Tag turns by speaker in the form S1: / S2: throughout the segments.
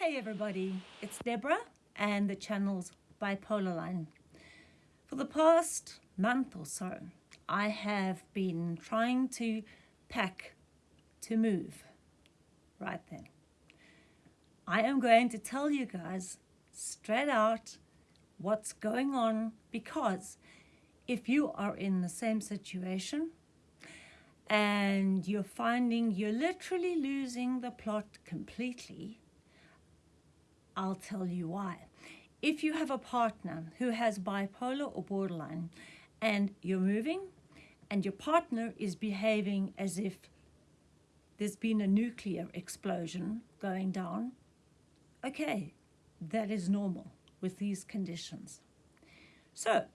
S1: Hey everybody, it's Deborah and the channel's Bipolar Line. For the past month or so, I have been trying to pack to move right then. I am going to tell you guys straight out what's going on because if you are in the same situation and you're finding you're literally losing the plot completely, I'll tell you why. If you have a partner who has bipolar or borderline and you're moving and your partner is behaving as if there's been a nuclear explosion going down, okay, that is normal with these conditions. So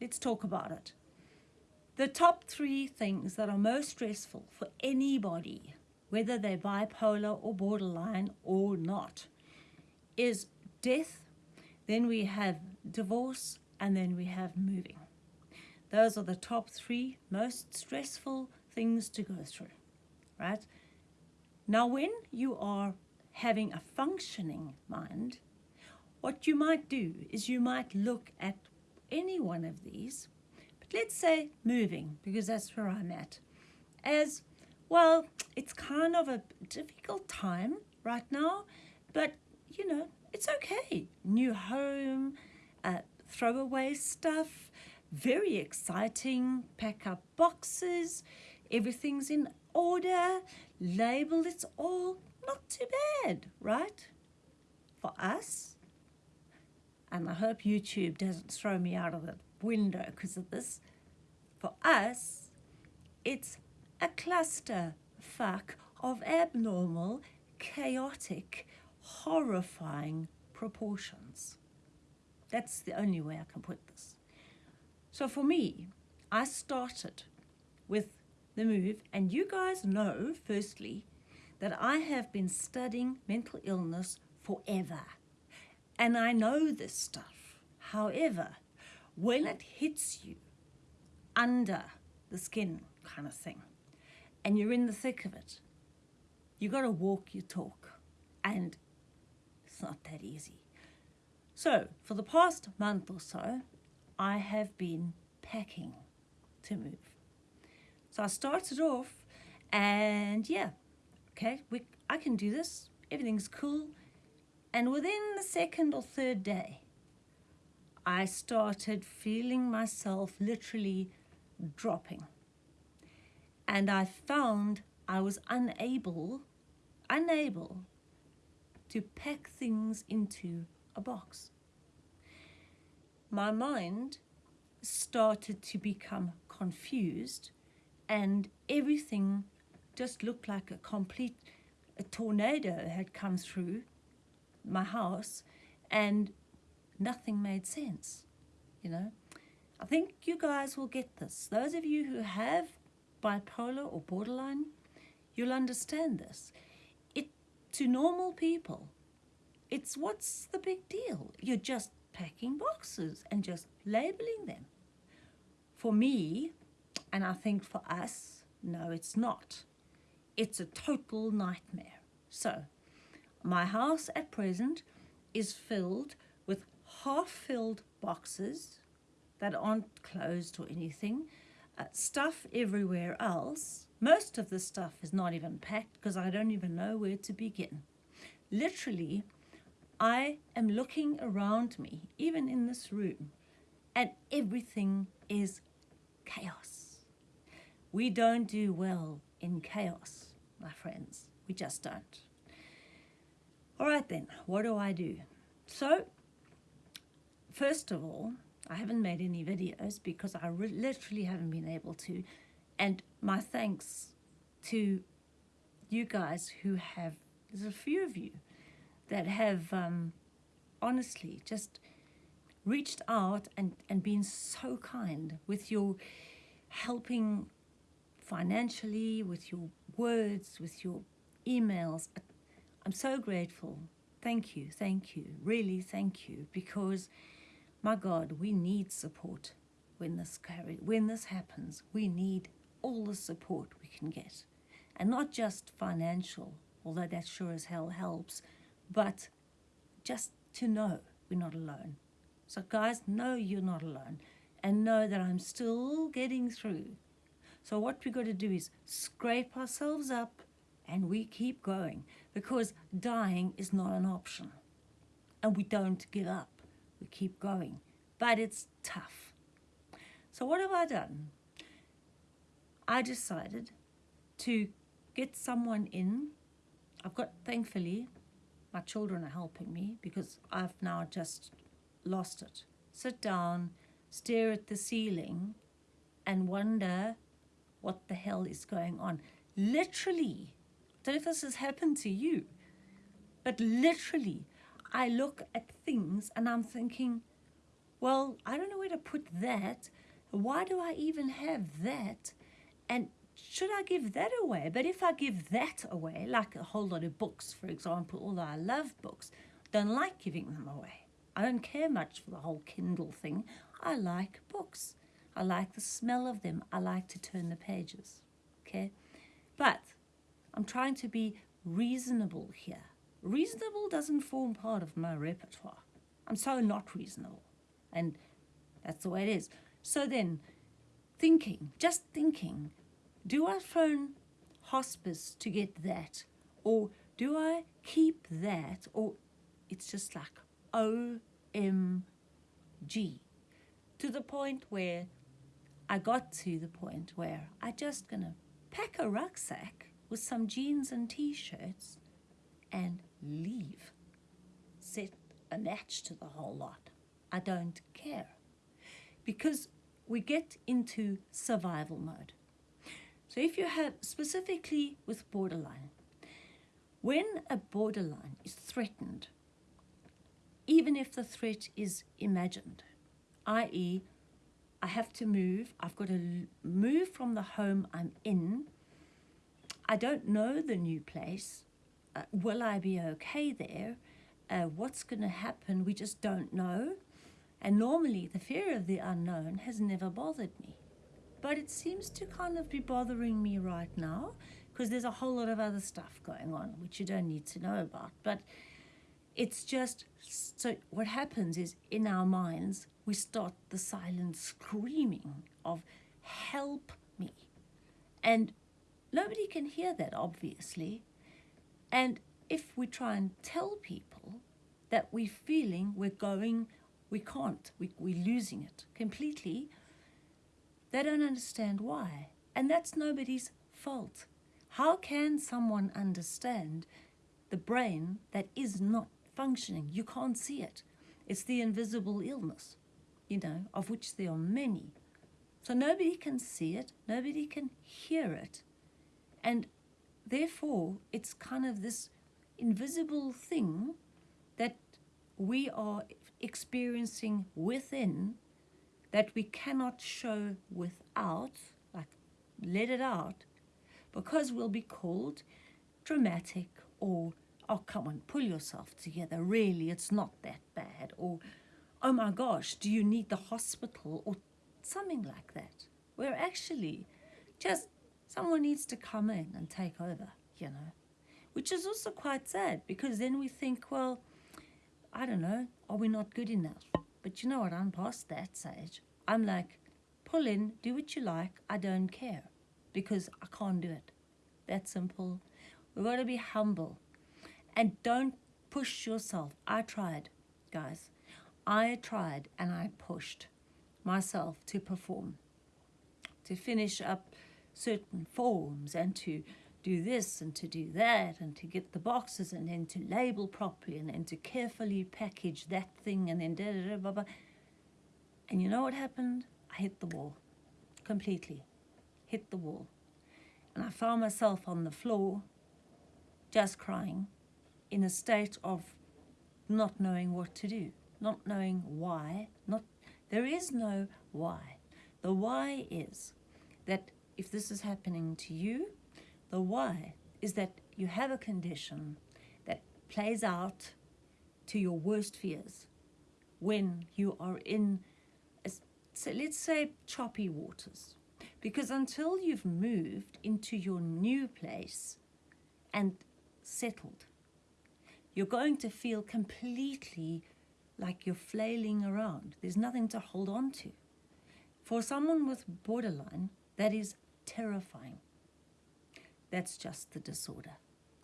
S1: let's talk about it. The top three things that are most stressful for anybody, whether they're bipolar or borderline or not, is death, then we have divorce, and then we have moving. Those are the top three most stressful things to go through, right? Now, when you are having a functioning mind, what you might do is you might look at any one of these but let's say moving, because that's where I'm at, as, well, it's kind of a difficult time right now, but, you know, it's okay. New home, uh, throw away stuff, very exciting, pack up boxes, everything's in order, label, it's all not too bad, right? For us, and I hope YouTube doesn't throw me out of the window because of this. For us, it's a cluster fuck of abnormal, chaotic, horrifying proportions. That's the only way I can put this. So for me, I started with the move, and you guys know, firstly, that I have been studying mental illness forever. And I know this stuff. However, when it hits you under the skin kind of thing, and you're in the thick of it, you got to walk your talk, and it's not that easy. So, for the past month or so, I have been packing to move. So I started off, and yeah, okay, we, I can do this. Everything's cool. And within the second or third day, I started feeling myself literally dropping. And I found I was unable, unable to pack things into a box. My mind started to become confused and everything just looked like a complete a tornado had come through my house and nothing made sense, you know. I think you guys will get this. Those of you who have bipolar or borderline, you'll understand this. To normal people, it's what's the big deal? You're just packing boxes and just labeling them. For me, and I think for us, no, it's not. It's a total nightmare. So, my house at present is filled with half-filled boxes that aren't closed or anything, uh, stuff everywhere else. Most of the stuff is not even packed because I don't even know where to begin. Literally, I am looking around me, even in this room, and everything is chaos. We don't do well in chaos, my friends. We just don't. All right then, what do I do? So First of all, I haven't made any videos because I literally haven't been able to. And my thanks to you guys who have, there's a few of you that have um, honestly just reached out and, and been so kind with your helping financially, with your words, with your emails. I'm so grateful. Thank you, thank you, really thank you, because my God, we need support when this, when this happens. We need all the support we can get. And not just financial, although that sure as hell helps, but just to know we're not alone. So, guys, know you're not alone and know that I'm still getting through. So, what we got to do is scrape ourselves up and we keep going because dying is not an option. And we don't give up, we keep going. But it's tough. So, what have I done? I decided to get someone in. I've got, thankfully, my children are helping me because I've now just lost it. Sit down, stare at the ceiling, and wonder what the hell is going on. Literally, I don't know if this has happened to you, but literally, I look at things and I'm thinking, well, I don't know where to put that. Why do I even have that? And should I give that away? But if I give that away, like a whole lot of books, for example, although I love books, don't like giving them away. I don't care much for the whole Kindle thing. I like books. I like the smell of them. I like to turn the pages. Okay? But I'm trying to be reasonable here. Reasonable doesn't form part of my repertoire. I'm so not reasonable. And that's the way it is. So then, thinking, just thinking, do I phone hospice to get that? Or do I keep that? Or it's just like OMG. To the point where I got to the point where I just gonna pack a rucksack with some jeans and t-shirts and leave. Set a match to the whole lot. I don't care. Because we get into survival mode. So if you have specifically with borderline, when a borderline is threatened, even if the threat is imagined, i.e., I have to move, I've got to move from the home I'm in, I don't know the new place, uh, will I be okay there? Uh, what's going to happen? We just don't know. And normally, the fear of the unknown has never bothered me. But it seems to kind of be bothering me right now because there's a whole lot of other stuff going on which you don't need to know about. But it's just so what happens is in our minds, we start the silent screaming of help me. And nobody can hear that, obviously. And if we try and tell people that we're feeling we're going, we can't, we, we're losing it completely, they don't understand why. And that's nobody's fault. How can someone understand the brain that is not functioning? You can't see it. It's the invisible illness, you know, of which there are many. So nobody can see it, nobody can hear it. And therefore, it's kind of this invisible thing that we are experiencing within that we cannot show without, like let it out, because we'll be called dramatic or, oh, come on, pull yourself together. Really, it's not that bad. Or, oh my gosh, do you need the hospital? Or something like that. Where actually, just someone needs to come in and take over, you know. Which is also quite sad because then we think, well, I don't know, are we not good enough? But you know what? I'm past that stage. I'm like, pull in, do what you like. I don't care because I can't do it. That simple. We've got to be humble and don't push yourself. I tried, guys. I tried and I pushed myself to perform, to finish up certain forms and to do this and to do that and to get the boxes and then to label properly and then to carefully package that thing and then da da da blah, blah. And you know what happened? I hit the wall completely. Hit the wall. And I found myself on the floor just crying in a state of not knowing what to do, not knowing why, not there is no why. The why is that if this is happening to you, the why is that you have a condition that plays out to your worst fears when you are in, a, so let's say, choppy waters. Because until you've moved into your new place and settled, you're going to feel completely like you're flailing around. There's nothing to hold on to. For someone with borderline, that is terrifying. That's just the disorder.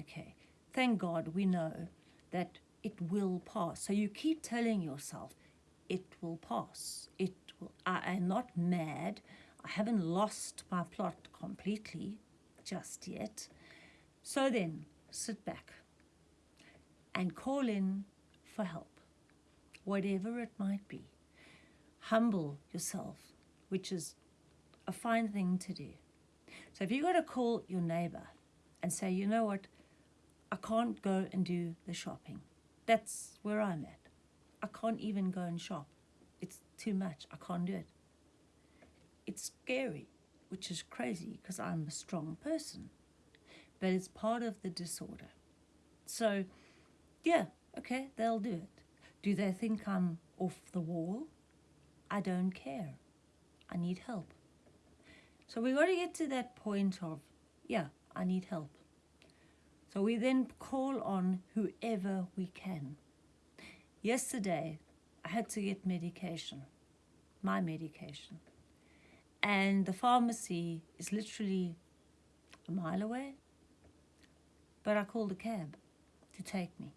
S1: Okay. Thank God we know that it will pass. So you keep telling yourself, it will pass. It will. I am not mad. I haven't lost my plot completely just yet. So then, sit back and call in for help, whatever it might be. Humble yourself, which is a fine thing to do. So if you've got to call your neighbor and say, you know what, I can't go and do the shopping. That's where I'm at. I can't even go and shop. It's too much. I can't do it. It's scary, which is crazy because I'm a strong person. But it's part of the disorder. So, yeah, okay, they'll do it. Do they think I'm off the wall? I don't care. I need help. So we got to get to that point of, yeah, I need help. So we then call on whoever we can. Yesterday, I had to get medication, my medication. And the pharmacy is literally a mile away. But I called a cab to take me.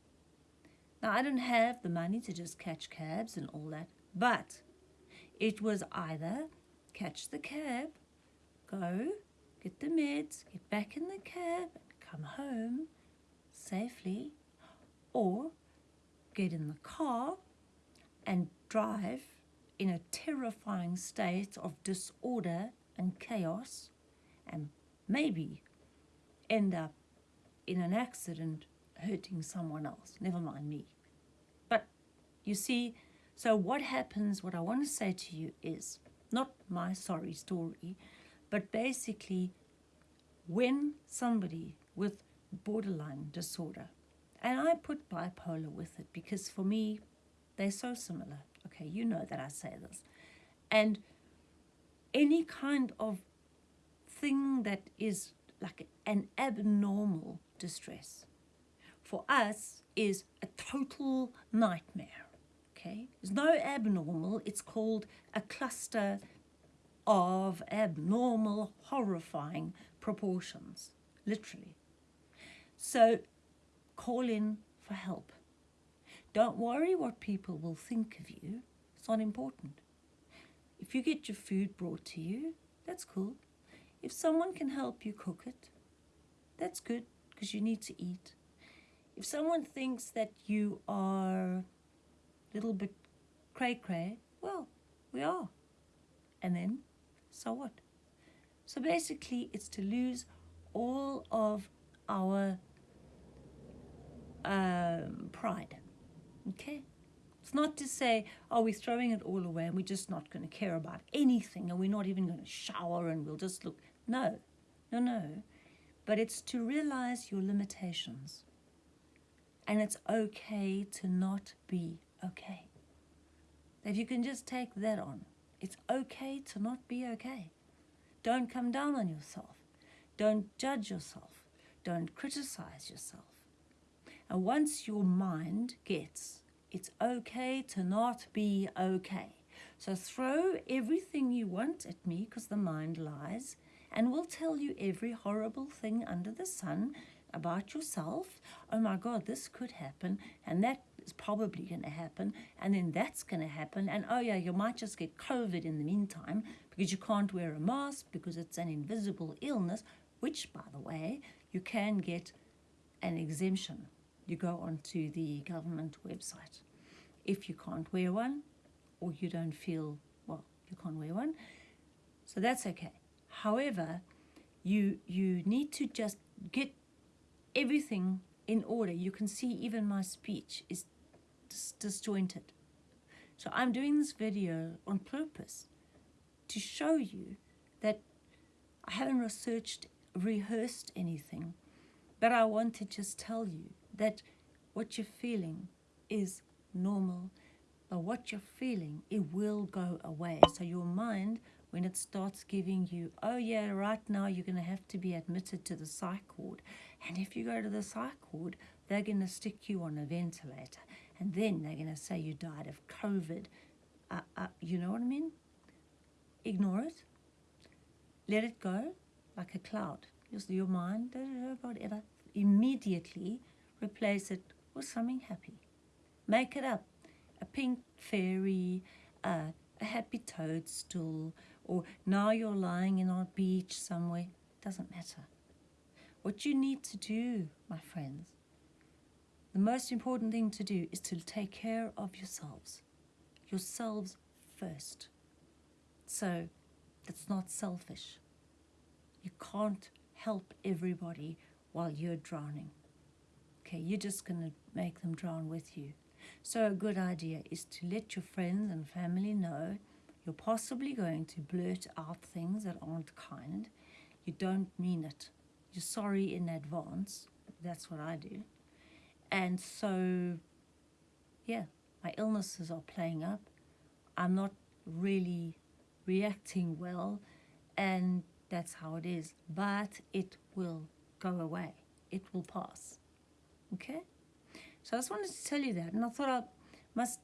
S1: Now, I don't have the money to just catch cabs and all that, but it was either catch the cab go, get the meds, get back in the cab, come home safely, or get in the car and drive in a terrifying state of disorder and chaos, and maybe end up in an accident hurting someone else, never mind me. But you see, so what happens, what I want to say to you is not my sorry story, but basically, when somebody with borderline disorder, and I put bipolar with it because for me, they're so similar. Okay, you know that I say this. And any kind of thing that is like an abnormal distress for us is a total nightmare. Okay, there's no abnormal, it's called a cluster of abnormal, horrifying proportions, literally. So call in for help. Don't worry what people will think of you. It's not important. If you get your food brought to you, that's cool. If someone can help you cook it, that's good because you need to eat. If someone thinks that you are a little bit cray cray, well, we are. And then so what? So basically, it's to lose all of our um, pride. Okay? It's not to say, oh, we're throwing it all away and we're just not going to care about anything and we're not even going to shower and we'll just look. No, no, no. But it's to realize your limitations. And it's okay to not be okay. If you can just take that on. It's okay to not be okay. Don't come down on yourself. Don't judge yourself. Don't criticize yourself. And once your mind gets, it's okay to not be okay. So throw everything you want at me because the mind lies and will tell you every horrible thing under the sun about yourself. Oh my God, this could happen and that is probably going to happen, and then that's going to happen, and oh yeah, you might just get COVID in the meantime because you can't wear a mask because it's an invisible illness, which, by the way, you can get an exemption. You go onto the government website. If you can't wear one, or you don't feel, well, you can't wear one, so that's okay. However, you you need to just get everything in order. You can see even my speech is dis disjointed. So I'm doing this video on purpose to show you that I haven't researched, rehearsed anything, but I want to just tell you that what you're feeling is normal, but what you're feeling, it will go away. So your mind, when it starts giving you, oh yeah, right now you're going to have to be admitted to the psych ward, and if you go to the psych ward, they're going to stick you on a ventilator and then they're going to say you died of COVID. Uh, uh, you know what I mean? Ignore it. Let it go like a cloud. Just your mind, whatever. Immediately replace it with something happy. Make it up. A pink fairy, uh, a happy toadstool, or now you're lying in a beach somewhere. Doesn't matter. What you need to do, my friends, the most important thing to do is to take care of yourselves. Yourselves first. So it's not selfish. You can't help everybody while you're drowning. Okay, you're just going to make them drown with you. So a good idea is to let your friends and family know you're possibly going to blurt out things that aren't kind. You don't mean it. You're sorry in advance. That's what I do. And so, yeah, my illnesses are playing up. I'm not really reacting well, and that's how it is. But it will go away, it will pass. Okay? So I just wanted to tell you that, and I thought I must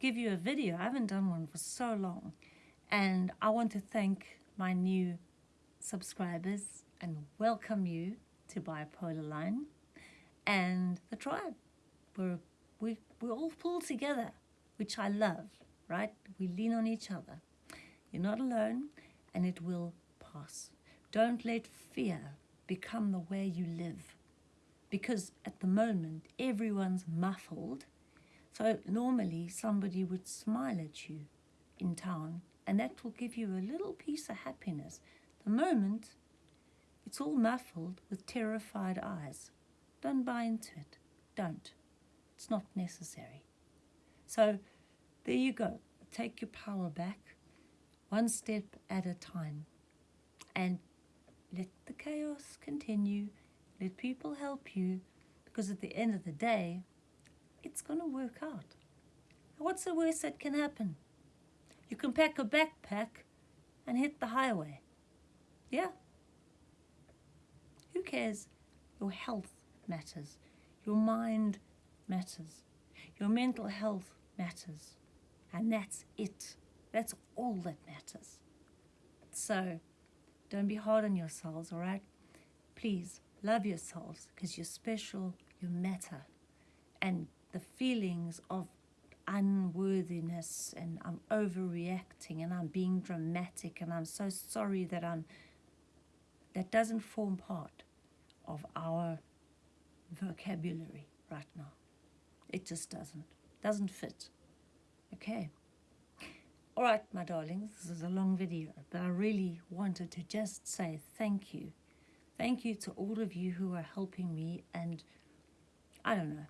S1: give you a video. I haven't done one for so long, and I want to thank my new subscribers and welcome you to Bipolar Line and the tribe. We're, we, we all pull together, which I love, right? We lean on each other. You're not alone, and it will pass. Don't let fear become the way you live. Because at the moment, everyone's muffled. So normally somebody would smile at you in town, and that will give you a little piece of happiness. The moment, it's all muffled with terrified eyes. Don't buy into it. Don't. It's not necessary. So there you go. Take your power back one step at a time and let the chaos continue. Let people help you because at the end of the day, it's going to work out. What's the worst that can happen? You can pack a backpack and hit the highway. Yeah. Cares? Your health matters. Your mind matters. Your mental health matters. And that's it. That's all that matters. So, don't be hard on yourselves, all right? Please love yourselves because you're special, you matter. And the feelings of unworthiness and I'm overreacting and I'm being dramatic and I'm so sorry that I'm that doesn't form part of our vocabulary right now. It just doesn't. Doesn't fit. Okay. All right, my darlings, this is a long video, but I really wanted to just say thank you. Thank you to all of you who are helping me and I don't know.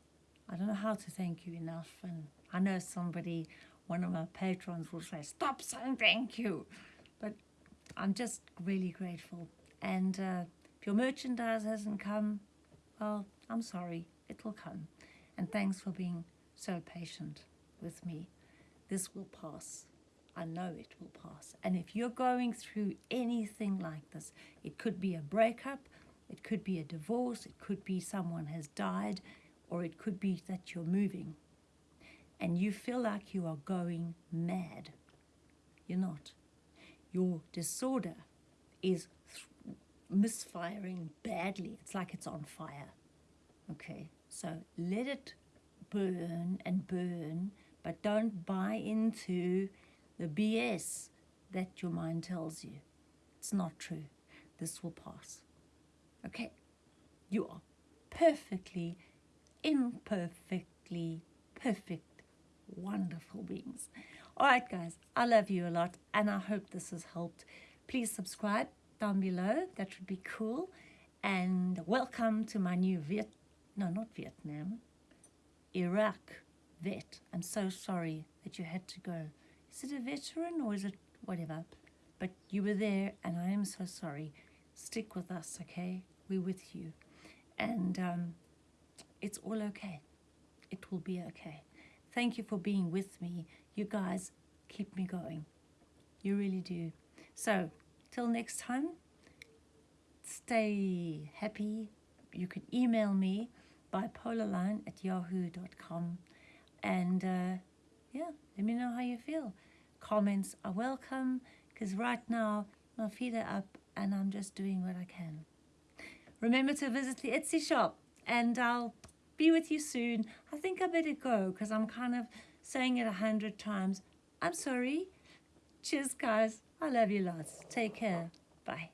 S1: I don't know how to thank you enough and I know somebody, one of my patrons will say, stop saying thank you. But I'm just really grateful. And uh, your merchandise hasn't come, well, I'm sorry, it will come. And thanks for being so patient with me. This will pass. I know it will pass. And if you're going through anything like this, it could be a breakup, it could be a divorce, it could be someone has died, or it could be that you're moving and you feel like you are going mad. You're not. Your disorder is misfiring badly. It's like it's on fire. Okay, so let it burn and burn, but don't buy into the BS that your mind tells you. It's not true. This will pass. Okay, you are perfectly, imperfectly perfect, wonderful beings. All right, guys, I love you a lot, and I hope this has helped. Please subscribe down below. That would be cool. And welcome to my new Viet no, not Vietnam, Iraq vet. I'm so sorry that you had to go. Is it a veteran or is it whatever? But you were there and I am so sorry. Stick with us, okay? We're with you. And um, it's all okay. It will be okay. Thank you for being with me. You guys keep me going. You really do. So, till next time, stay happy. You can email me bipolarline at yahoo.com. And uh, yeah, let me know how you feel. Comments are welcome because right now my feet are up and I'm just doing what I can. Remember to visit the Etsy shop and I'll be with you soon. I think I better go because I'm kind of saying it a hundred times. I'm sorry. Cheers, guys. I love you lots. Take care. Bye.